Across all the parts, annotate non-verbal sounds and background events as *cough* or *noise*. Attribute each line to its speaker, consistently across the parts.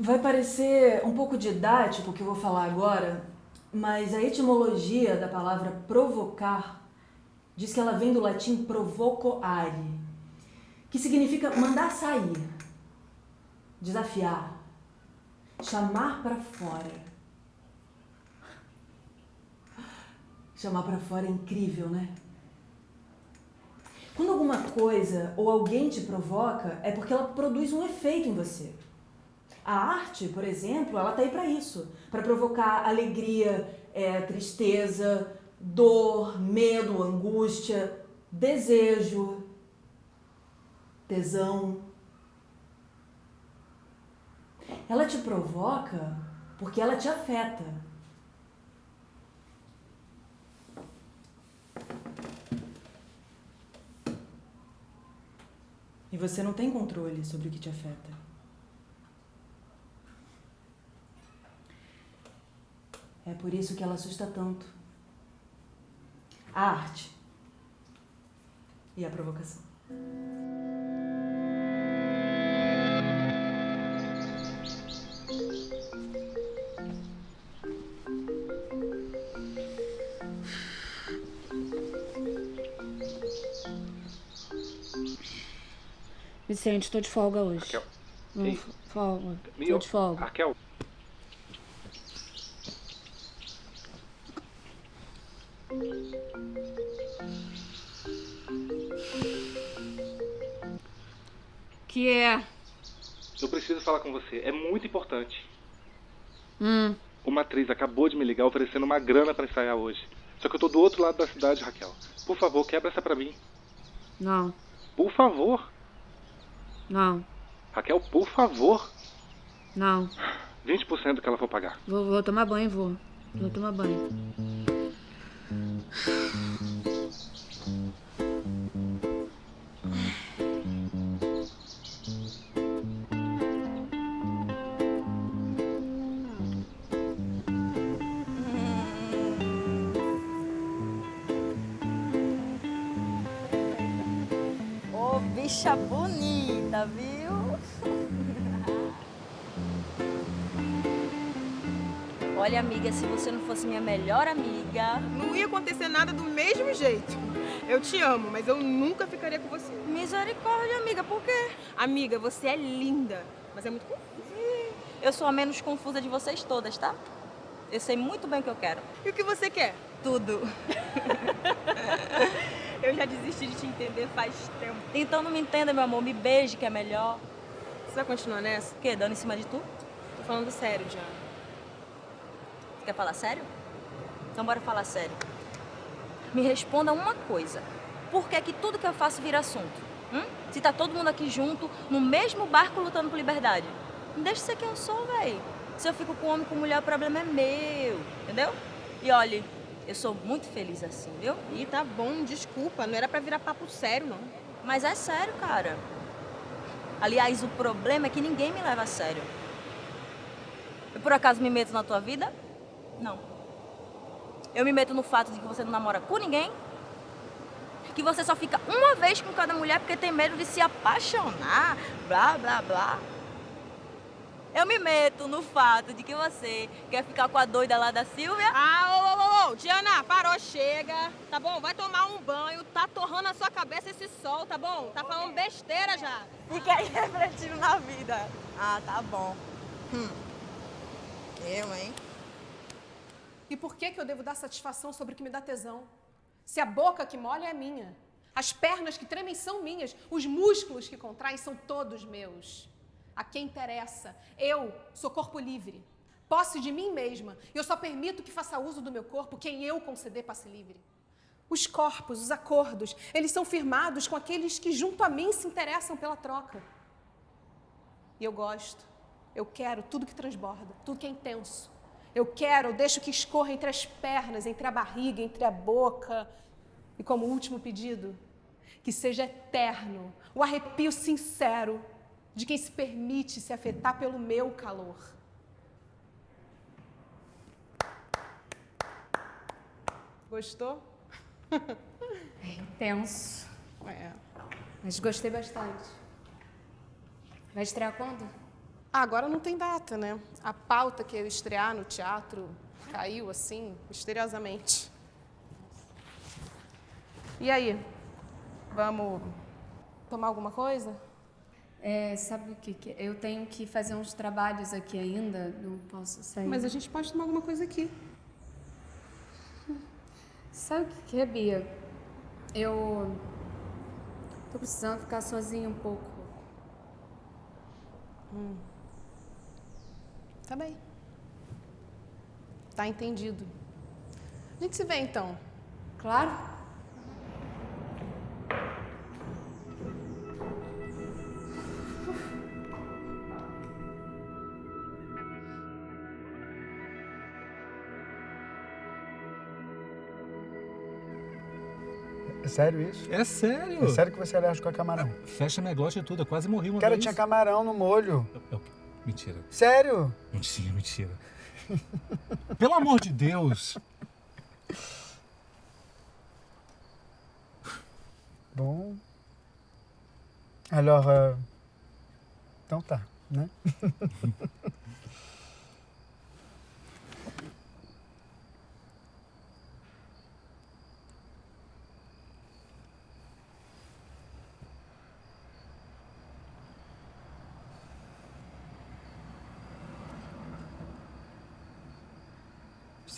Speaker 1: Vai parecer um pouco didático o que eu vou falar agora, mas a etimologia da palavra provocar diz que ela vem do latim provocoare, que significa mandar sair, desafiar, chamar para fora. Chamar para fora é incrível, né? Quando alguma coisa ou alguém te provoca, é porque ela produz um efeito em você. A arte, por exemplo, ela tá aí para isso, para provocar alegria, é, tristeza, dor, medo, angústia, desejo, tesão. Ela te provoca porque ela te afeta. E você não tem controle sobre o que te afeta. É por isso que ela assusta tanto. A arte e a provocação.
Speaker 2: Vicente, tô de folga hoje.
Speaker 3: Raquel.
Speaker 2: Não, folga. Tô
Speaker 3: Meu,
Speaker 2: de folga.
Speaker 3: Raquel.
Speaker 2: Que é?
Speaker 3: Eu preciso falar com você. É muito importante.
Speaker 2: Hum.
Speaker 3: Uma atriz acabou de me ligar oferecendo uma grana pra ensaiar hoje. Só que eu tô do outro lado da cidade, Raquel. Por favor, quebra essa pra mim.
Speaker 2: Não,
Speaker 3: Por favor.
Speaker 2: não,
Speaker 3: Raquel, por favor.
Speaker 2: não.
Speaker 3: 20% do que ela for pagar.
Speaker 2: Vou, vou tomar banho, vou. Vou tomar banho.
Speaker 4: Bicha bonita, viu? *laughs* Olha, amiga, se você não fosse minha melhor amiga,
Speaker 5: Não ia acontecer nada do mesmo jeito. Eu te amo, mas eu nunca ficaria com você.
Speaker 4: misericórdia, amiga, por quê?
Speaker 5: Amiga, você é linda, mas é muito confusa.
Speaker 4: Eu sou a menos confusa de vocês todas, tá? Eu sei muito bem o que eu quero.
Speaker 5: E o que você quer?
Speaker 4: Tudo. *laughs*
Speaker 5: Eu já desisti de te entender faz tempo.
Speaker 4: Então não me entenda, meu amor. Me beije, que é melhor.
Speaker 5: Você vai continuar nessa?
Speaker 4: O quê? Dando em cima de tu?
Speaker 5: Tô falando sério, Diana.
Speaker 4: Quer falar sério? Então bora falar sério. Me responda uma coisa. Por que que tudo que eu faço vira assunto? Hum? Se tá todo mundo aqui junto, no mesmo barco lutando por liberdade. Me deixa ser quem eu sou, véi. Se eu fico com homem, com mulher, o problema é meu. Entendeu? E olhe, eu sou muito feliz assim, viu?
Speaker 5: Ih, tá bom, desculpa. Não era pra virar papo sério, não.
Speaker 4: Mas é sério, cara. Aliás, o problema é que ninguém me leva a sério. Eu por acaso me meto na tua vida? Não. Eu me meto no fato de que você não namora com ninguém? Que você só fica uma vez com cada mulher porque tem medo de se apaixonar? Blá, blá, blá. Eu me meto no fato de que você quer ficar com a doida lá da Silvia?
Speaker 5: Ah, ô, ô, ô, ô, Diana, parou, chega. Tá bom? Vai tomar um banho. Tá torrando a sua cabeça esse sol, tá bom? Tá falando besteira já.
Speaker 4: Fica aí *laughs* refletindo na vida.
Speaker 5: Ah, tá bom. Hum. Eu, hein?
Speaker 6: E por que, que eu devo dar satisfação sobre o que me dá tesão? Se a boca que molha é minha, as pernas que tremem são minhas, os músculos que contraem são todos meus. A quem interessa? Eu sou corpo livre, posse de mim mesma, eu só permito que faça uso do meu corpo quem eu conceder passe livre. Os corpos, os acordos, eles são firmados com aqueles que junto a mim se interessam pela troca. E eu gosto, eu quero tudo que transborda, tudo que é intenso. Eu quero, eu deixo que escorra entre as pernas, entre a barriga, entre a boca. E como último pedido, que seja eterno o arrepio sincero de quem se permite se afetar pelo meu calor. Gostou?
Speaker 2: É intenso.
Speaker 6: É.
Speaker 2: Mas gostei bastante. Vai estrear quando?
Speaker 6: Agora não tem data, né? A pauta que ia estrear no teatro caiu assim, misteriosamente. E aí? Vamos tomar alguma coisa?
Speaker 2: É, sabe o que, que eu tenho que fazer uns trabalhos aqui ainda, não posso sair.
Speaker 6: Mas a gente pode tomar alguma coisa aqui.
Speaker 2: Sabe o que, que é, Bia? Eu tô precisando ficar sozinha um pouco.
Speaker 6: Tá bem. Tá entendido. A gente se vê então.
Speaker 2: Claro?
Speaker 7: É sério isso?
Speaker 8: É sério?
Speaker 7: É sério que você é alérgico a camarão?
Speaker 8: Fecha negócio e tudo. Eu quase morri uma
Speaker 7: Cara,
Speaker 8: vez.
Speaker 7: tinha camarão no molho.
Speaker 8: O quê? Mentira.
Speaker 7: Sério?
Speaker 8: Mentira, mentira. *laughs* Pelo amor de Deus.
Speaker 7: Bom. Alors, euh, então tá, *laughs*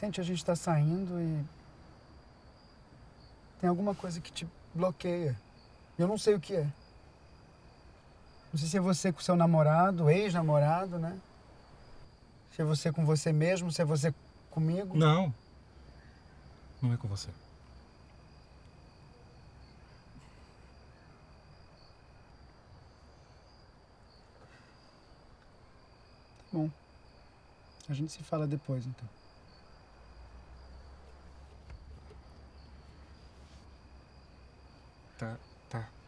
Speaker 7: Sente, a gente tá saindo e tem alguma coisa que te bloqueia. Eu não sei o que é. Não sei se é você com seu namorado, ex-namorado, né? Se é você com você mesmo, se é você comigo.
Speaker 8: Não. Não é com você.
Speaker 7: Bom, a gente se fala depois, então.
Speaker 8: Tá, tá.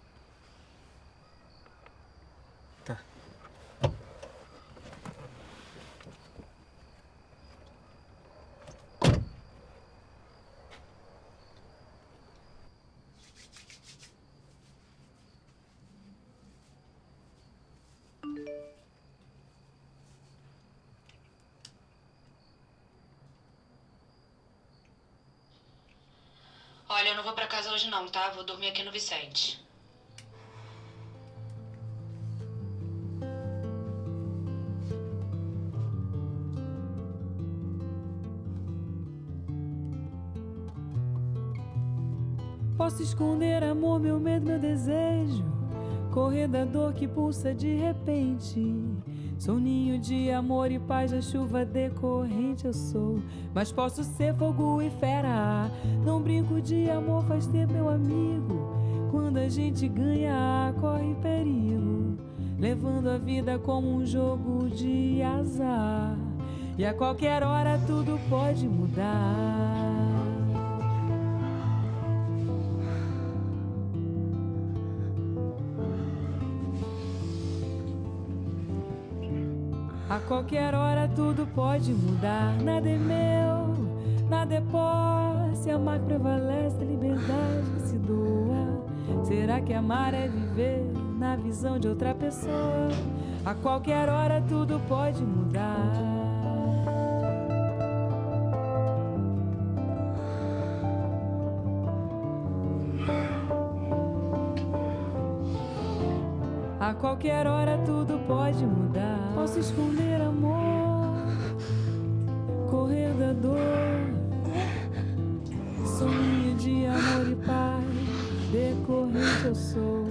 Speaker 9: Olha, eu não vou pra casa hoje não, tá? Vou dormir aqui no Vicente.
Speaker 10: Posso esconder amor, meu medo, meu desejo. Correr da dor que pulsa de repente. Sou ninho de amor e paz da chuva decorrente eu sou. Mas posso ser fogo e fera. Não brinco de amor, faz tempo, meu amigo. Quando a gente ganha, corre perigo. Levando a vida como um jogo de azar. E a qualquer hora tudo pode mudar. A qualquer hora tudo pode mudar. Nada é meu, nada é posse. Amar prevalece, a liberdade que se doa. Será que amar é viver na visão de outra pessoa? A qualquer hora tudo pode mudar. A qualquer hora tudo pode mudar. Posso esconder amor, correr da dor. Sonho de amor e paz, decorrente eu sou.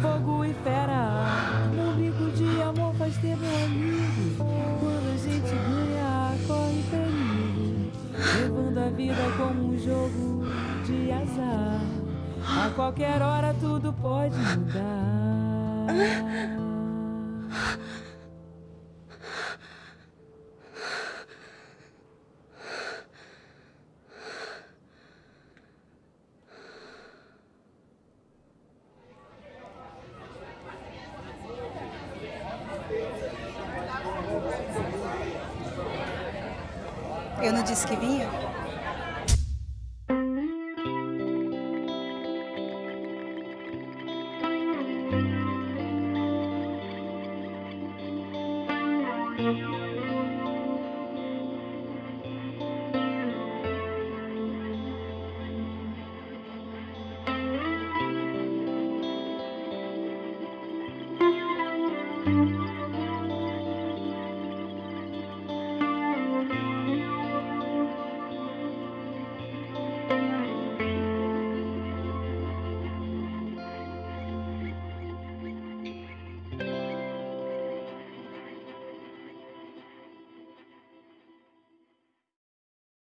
Speaker 10: Fogo e fera, não brinco de amor, faz tempo, meu amigo. Quando a gente ganha, corre perigo. Levando a vida como um jogo de azar. A qualquer hora tudo pode mudar.
Speaker 11: Eu não disse que vinha?